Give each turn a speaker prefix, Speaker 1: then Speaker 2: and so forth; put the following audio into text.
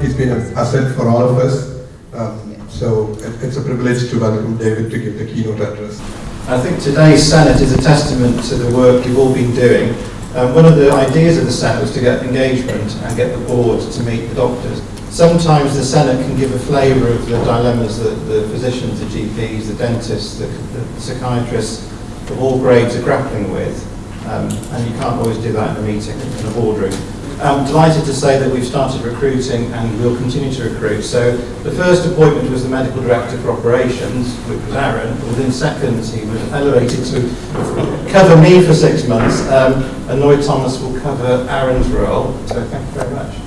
Speaker 1: He's been an asset
Speaker 2: for all of us. Um, so it, it's a privilege to welcome David to give the keynote address.
Speaker 3: I think today's Senate is a testament to the work you've all been doing. Um, one of the ideas of the Senate was to get engagement and get the board to meet the doctors. Sometimes the Senate can give a flavour of the dilemmas that the physicians, the GPs, the dentists, the, the psychiatrists of all grades are grappling with. Um, and you can't always do that in a meeting, in a boardroom. I'm delighted to say that we've started recruiting and we'll continue to recruit. So the first appointment was the Medical Director for Operations, which was Aaron. Within seconds, he was elevated to cover me for six months, um, and Lloyd Thomas will cover Aaron's role. So thank you very much.